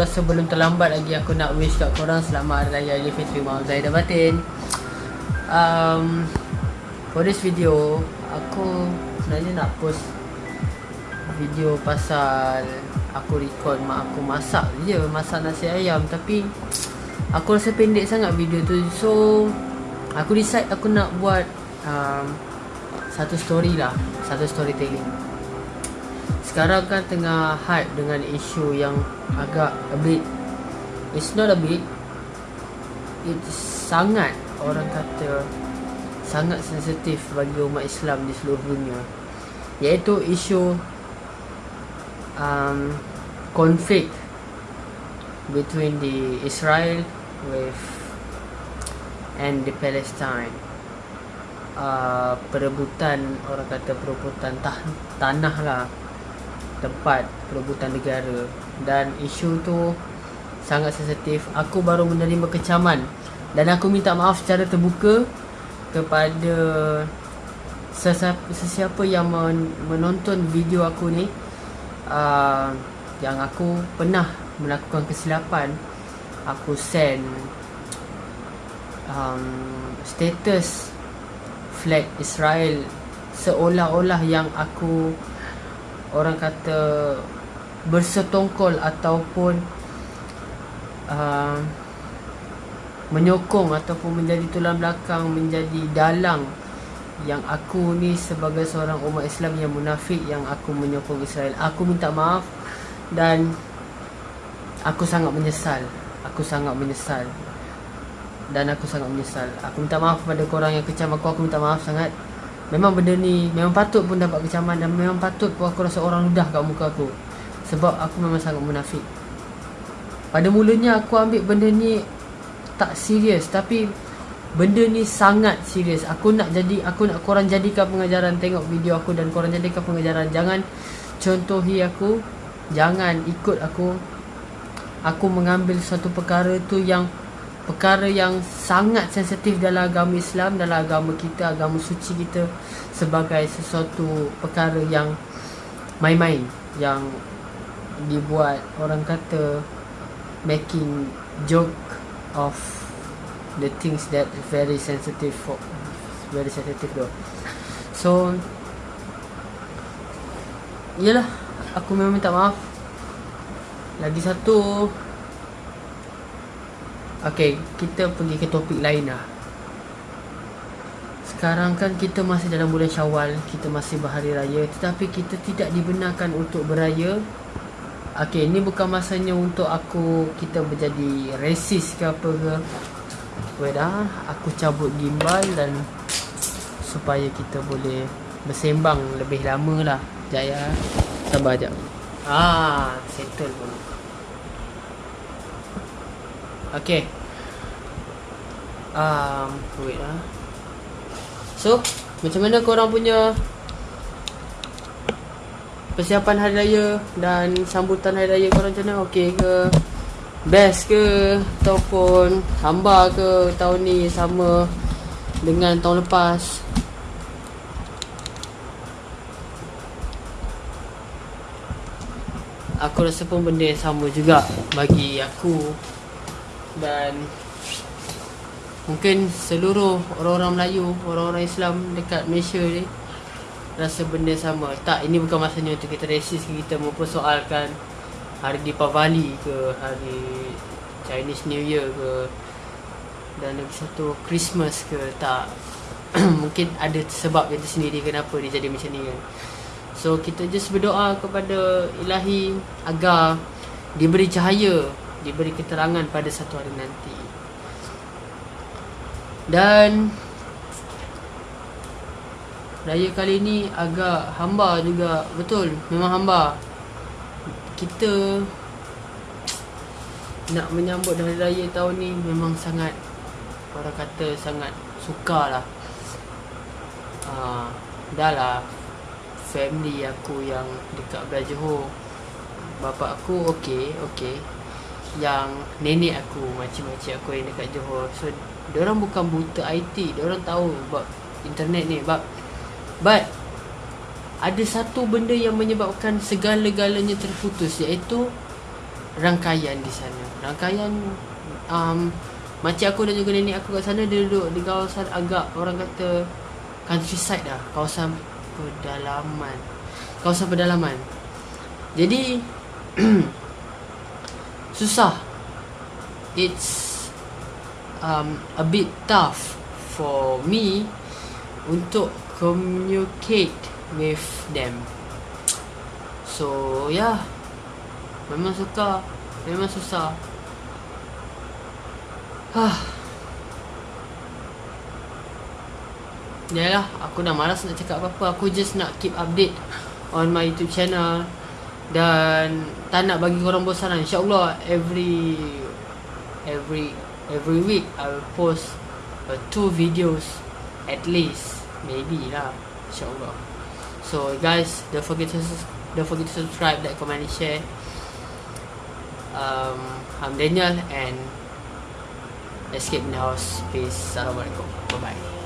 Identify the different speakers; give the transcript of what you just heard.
Speaker 1: rasa belum terlambat lagi aku nak wish kat korang selamat Hari Raya Aidilfitri Maaf Zahid dan Batin. Um, For this video, aku sebenarnya nak post video pasal aku record mak aku masak je Masak nasi ayam. Tapi aku rasa pendek sangat video tu. So, aku decide aku nak buat um, satu story lah Satu storytelling sekarang kan tengah hype dengan isu yang agak a bit it's not a bit it's sangat orang kata sangat sensitif bagi umat Islam di seluruh dunia. Iaitu isu um, konflik between the Israel with and the Palestine. Uh, perebutan orang kata perebutan tanah lah tempat perebutan negara. Dan isu tu sangat sensitif. Aku baru menerima kecaman. Dan aku minta maaf secara terbuka kepada sesiapa, yang menonton video aku ni uh, yang aku pernah melakukan kesilapan. Aku send um, status flag Israel seolah-olah yang aku orang kata bersetongkol ataupun uh, menyokong ataupun menjadi tulang belakang menjadi dalang yang aku ni sebagai seorang umat Islam yang munafik yang aku menyokong Israel. Aku minta maaf dan aku sangat menyesal. Aku sangat menyesal. Dan aku sangat menyesal. Aku minta maaf kepada korang yang kecam aku. Aku minta maaf sangat Memang benda ni Memang patut pun dapat kecaman Dan memang patut pun aku rasa orang ludah kat muka aku. Sebab aku memang sangat munafik. Pada mulanya aku ambil benda ni Tak serius Tapi Benda ni sangat serius. Aku nak jadi Aku nak korang jadikan pengajaran Tengok video aku Dan korang jadikan pengajaran. Jangan Contohi aku Jangan ikut aku. Aku mengambil satu perkara tu yang perkara yang sangat sensitif dalam agama Islam dalam agama kita agama suci kita sebagai sesuatu perkara yang main-main yang dibuat orang kata making joke of the things that very sensitive for very sensitive though. So Yalah Aku memang minta maaf. Lagi satu Okay, kita pergi ke topik lain lah. Sekarang kan kita masih dalam bulan syawal Kita masih berhari raya Tetapi kita tidak dibenarkan untuk beraya. Okay, ini bukan masanya untuk aku Kita menjadi resis ke apa ke. Wait ah, Aku cabut gimbal dan Supaya kita boleh Bersembang lebih lama lah. Sekejap ya Sabar sekejap Ah, settle pun Okay. Um, wait lah. So, macam mana korang punya persiapan hari raya dan sambutan hari raya korang macam mana? Okay ke? Best ke? Ataupun hamba ke tahun ni sama dengan tahun lepas? Aku rasa pun benda yang sama juga bagi aku dan mungkin seluruh orang-orang Melayu, orang-orang Islam dekat Malaysia ni rasa benda sama. Tak, ini bukan masanya untuk kita resis kita mempersoalkan hari Deepavali ke hari Chinese New Year ke dan lagi satu Christmas ke tak. mungkin ada sebab yang tersendiri kenapa dia jadi macam ni kan. So kita just berdoa kepada ilahi agar diberi cahaya, diberi keterangan pada satu hari nanti. Dan raya kali ni agak hamba juga, betul, memang hamba. Kita nak menyambut hari raya tahun ni memang sangat orang kata sangat sukarlah. Ah, dah lah family aku yang dekat belah Johor Bapa aku okey, okey Yang nenek aku, macam-macam aku yang dekat Johor. So, orang bukan buta IT orang tahu bab internet ni. But, but ada satu benda yang menyebabkan segala-galanya terputus Iaitu rangkaian di sana. Rangkaian um, Macam aku dan juga nenek aku kat sana Dia duduk di kawasan agak orang kata Countryside dah Kawasan pedalaman. Kawasan pedalaman. Jadi susah. It's um, a bit tough for me untuk communicate with them. So yeah memang suka memang susah. Hah Yalah, aku dah malas nak cakap apa-apa. Aku just nak keep update On my YouTube channel Dan Tak nak bagi korang bosan lah InsyaAllah Every Every Every week I will post uh, Two videos At least. Maybe lah. InsyaAllah. So guys Don't forget to Don't forget to subscribe Like, comment, and share. Um, I'm Daniel And Escape house. Peace. Assalamualaikum. Bye bye